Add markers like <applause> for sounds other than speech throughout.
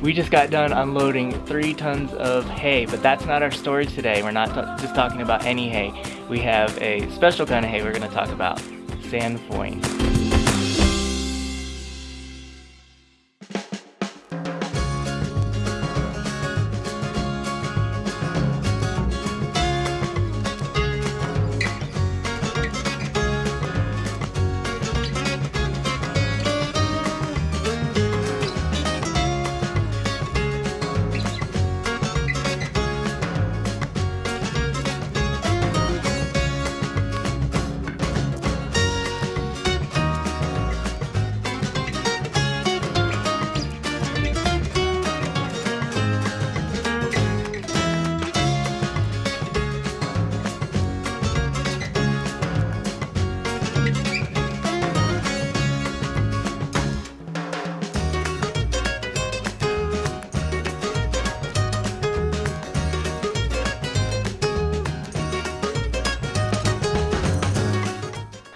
We just got done unloading three tons of hay, but that's not our story today. We're not just talking about any hay. We have a special kind of hay we're gonna talk about, sainfoin.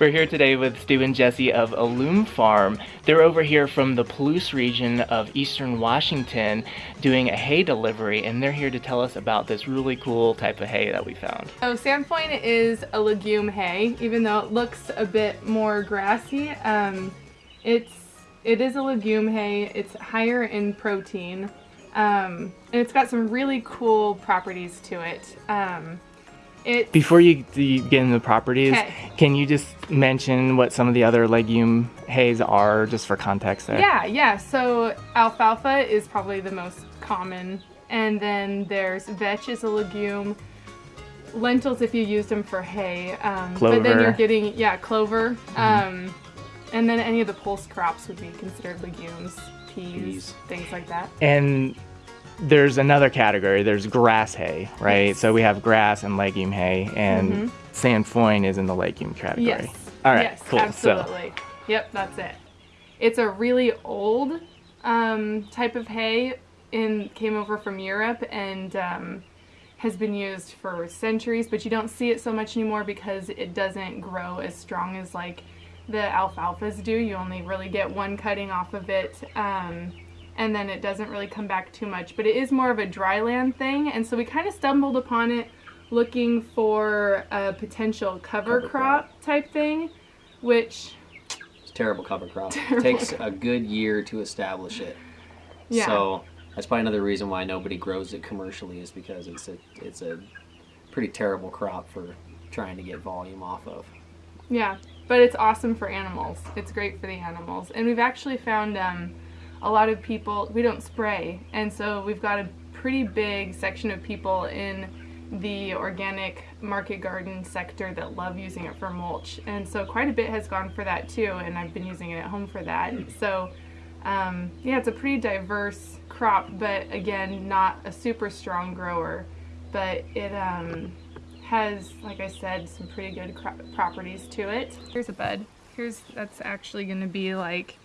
We're here today with Stu and Jesse of Allume Farm. They're over here from the Palouse region of eastern Washington doing a hay delivery and they're here to tell us about this really cool type of hay that we found. So sainfoin is a legume hay, even though it looks a bit more grassy. Um, it's, it is a legume hay, it's higher in protein, um, and it's got some really cool properties to it. Um, it, Before you, you, get into the properties, okay. can you just mention what some of the other legume hays are, just for context there? Yeah, yeah. So alfalfa is probably the most common, and then there's vetch is a legume. Lentils, if you use them for hay, um, but then you're getting yeah clover, mm -hmm. um, and then any of the pulse crops would be considered legumes, peas, peas. things like that. And there's another category. There's grass hay, right? Yes. So we have grass and legume hay, and mm-hmm. sainfoin is in the legume category. Yes. All right. Yes, cool. Absolutely. So. Yep, that's it. It's a really old um, type of hay. and came over from Europe and um, has been used for centuries, but you don't see it so much anymore because it doesn't grow as strong as like the alfalfas do. You only really get one cutting off of it. Um, and then it doesn't really come back too much. But it is more of a dryland thing, and so we kind of stumbled upon it looking for a potential cover, cover crop, crop, type thing, which... It's terrible cover crop. Terrible. <laughs> It takes a good year to establish it. Yeah. So that's probably another reason why nobody grows it commercially is because it's a, it's a pretty terrible crop for trying to get volume off of. Yeah, but it's awesome for animals. It's great for the animals. And we've actually found... Um, a lot of people, we don't spray, and so we've got a pretty big section of people in the organic market garden sector that love using it for mulch. And so quite a bit has gone for that too and I've been using it at home for that. So um, yeah it's a pretty diverse crop but again not a super strong grower. But it um, has like I said some pretty good properties to it. Here's a bud. Here's that's actually gonna be like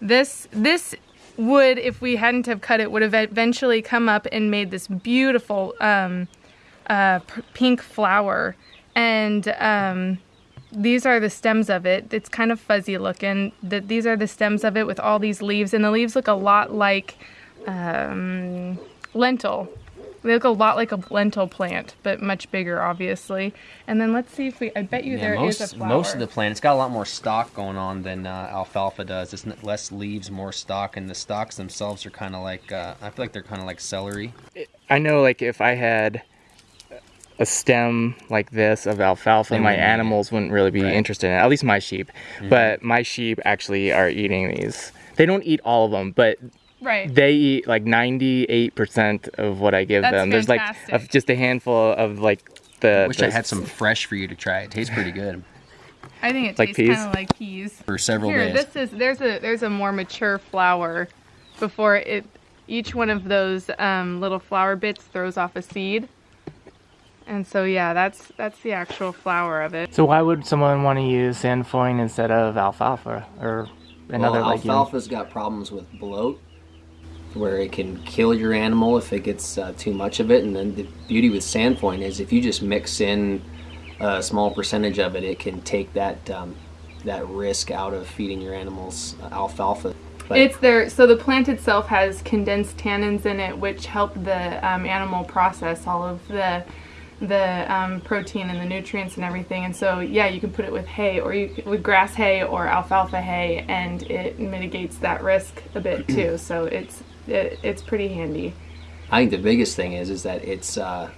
this this would, if we hadn't have cut it, would have eventually come up and made this beautiful um, uh, pink flower. And um, these are the stems of it. It's kind of fuzzy looking. The, these are the stems of it with all these leaves. And the leaves look a lot like um, lentil. They look a lot like a lentil plant, but much bigger, obviously. And then let's see if we, I bet you yeah, there most, is a flower. Most of the plant, it's got a lot more stalk going on than uh, alfalfa does. It's less leaves, more stalk, and the stalks themselves are kind of like, uh, I feel like they're kind of like celery. I know like if I had a stem like this of alfalfa, they my animals wouldn't really be right. interested in it, at least my sheep. Mm -hmm. But my sheep actually are eating these. They don't eat all of them, but Right. They eat like 98% of what I give That's them. There's like a, just a handful of like the. I wish the, I had some fresh for you to try. It tastes pretty good. I think it like tastes kind of like peas. For several Here, days. this is there's a there's a more mature flower before it each one of those um, little flower bits throws off a seed. And so yeah, that's that's the actual flower of it. So why would someone want to use sainfoin instead of alfalfa or another well, alfalfa's got problems with bloat where it can kill your animal if it gets uh, too much of it. And then the beauty with sainfoin is if you just mix in a small percentage of it, it can take that um, that risk out of feeding your animals alfalfa. But it's there. So the plant itself has condensed tannins in it, which help the um, animal process all of the the um, protein and the nutrients and everything. And so yeah, you can put it with hay or you with grass hay or alfalfa hay, and it mitigates that risk a bit too. So it's it, it's pretty handy. I think the biggest thing is is that it's uh,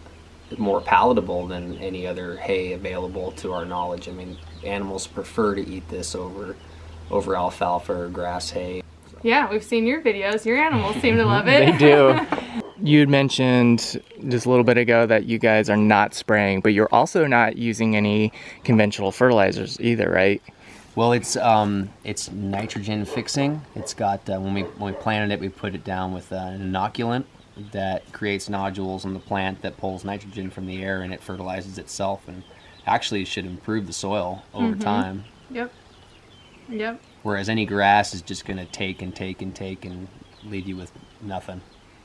more palatable than any other hay available to our knowledge. I mean, animals prefer to eat this over over alfalfa or grass hay. Yeah, we've seen your videos. Your animals seem to love <laughs> it. they do. <laughs> You had mentioned just a little bit ago that you guys are not spraying, but you're also not using any conventional fertilizers either, right? Well, it's um, it's nitrogen fixing. It's got uh, when we when we planted it, we put it down with uh, an inoculant that creates nodules in the plant that pulls nitrogen from the air and it fertilizes itself and actually should improve the soil over Mhm. time. Yep. Yep. Whereas any grass is just going to take and take and take and leave you with nothing.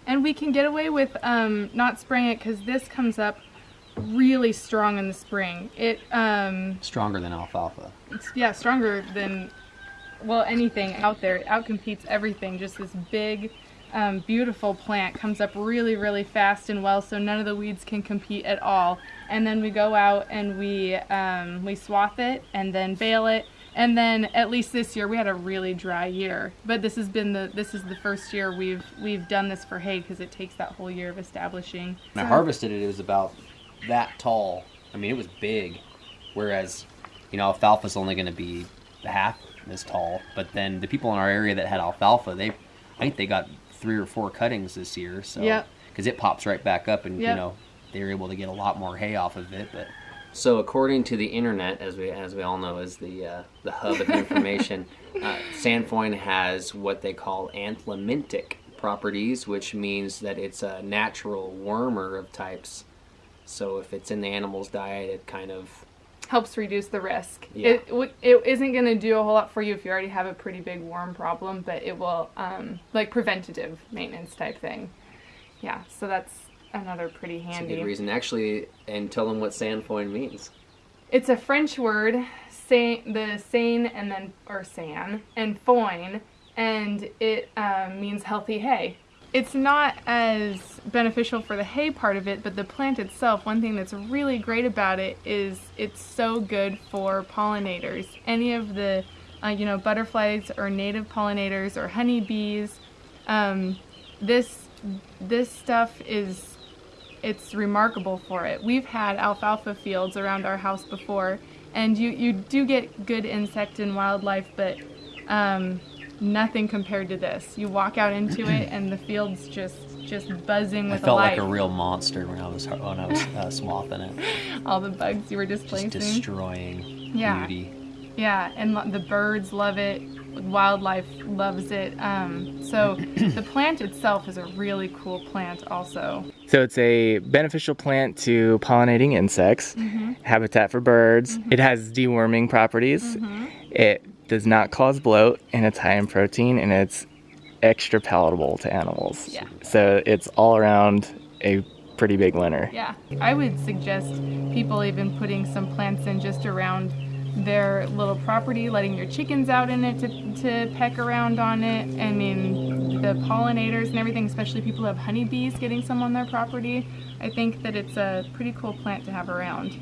And we can get away with um, not spraying it because this comes up really strong in the spring. It um, Stronger than alfalfa. it's yeah stronger than well anything out there. It outcompetes everything. Just this big, um, beautiful plant comes up really really fast and well, so none of the weeds can compete at all. And then we go out and we um, we swath it and then bale it. And then at least this year we had a really dry year, but this has been the this is the first year we've we've done this for hay because it takes that whole year of establishing. When I harvested it, it was about that tall. I mean, it was big. Whereas, you know, alfalfa's only going to be half this tall. But then the people in our area that had alfalfa, they, I think they got three or four cuttings this year. So, Yep. because it pops right back up, and you know, they were able to get a lot more hay off of it. But so, according to the internet, as we as we all know, is the uh, the hub of information. <laughs> uh, Sainfoin has what they call anthelmintic properties, which means that it's a natural wormer of types. So if it's in the animal's diet, it kind of helps reduce the risk. Yeah. It it isn't going to do a whole lot for you if you already have a pretty big worm problem, but it will um, like preventative maintenance type thing. Yeah, so that's another pretty That's a handy. good reason. Actually, and tell them what sainfoin means. It's a French word, say, the sane and then or san and foin, and it um, means healthy hay. It's not as beneficial for the hay part of it, but the plant itself. One thing that's really great about it is it's so good for pollinators. Any of the, uh, you know, butterflies or native pollinators or honeybees. Um, this this stuff is it's remarkable for it. We've had alfalfa fields around our house before, and you, you do get good insect and wildlife, but um, nothing compared to this. You walk out into it, <clears throat> and the field's just just buzzing with I felt life. like a real monster when I was when I was uh, <laughs> swathing it, All the bugs you were just displacing. destroying Yeah. beauty. Yeah, and lo- the birds love it. Wildlife loves it. Um, so the <clears throat> plant itself is a really cool plant, also. So it's a beneficial plant to pollinating insects, habitat for birds. It has deworming properties. It does not cause bloat, and it's high in protein, and it's extra palatable to animals. Yeah. So it's all around a pretty big winner. Yeah, I would suggest people even putting some plants in just around their little property, letting your chickens out in it to, to peck around on it. I mean, the pollinators and everything, especially people who have honeybees getting some on their property. I think that it's a pretty cool plant to have around.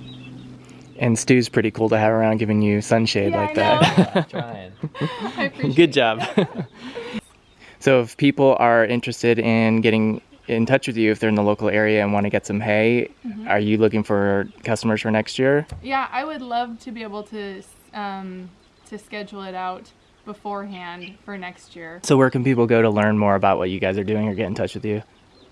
And Stu's pretty cool to have around giving you sunshade Yeah, like I that. <laughs> Trying. <laughs> Good job. <laughs> so if people are interested in getting in touch with you if they're in the local area and want to get some hay, Mm-hmm. are you looking for customers for next year? Yeah, I would love to be able to um, to schedule it out beforehand for next year. So where can people go to learn more about what you guys are doing or get in touch with you?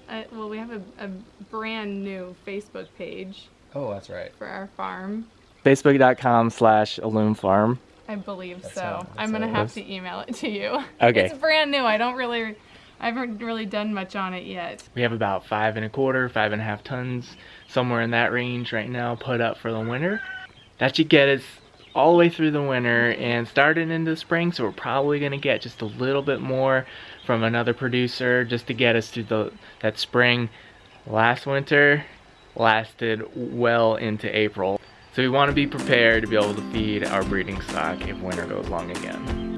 Uh, well, we have a, a brand new Facebook page Oh, that's right. for our farm. Facebook.com slash Illume Farm. I believe That's so. how- I'm gonna have is. to email it to you. <laughs> Okay. It's brand new. I don't really, I haven't really done much on it yet. We have about five and a quarter, five and a half tons, somewhere in that range right now, put up for the winter. That should get us all the way through the winter and starting into the spring. So we're probably gonna get just a little bit more from another producer just to get us through the that spring. Last winter lasted well into April. So we want to be prepared to be able to feed our breeding stock if winter goes long again.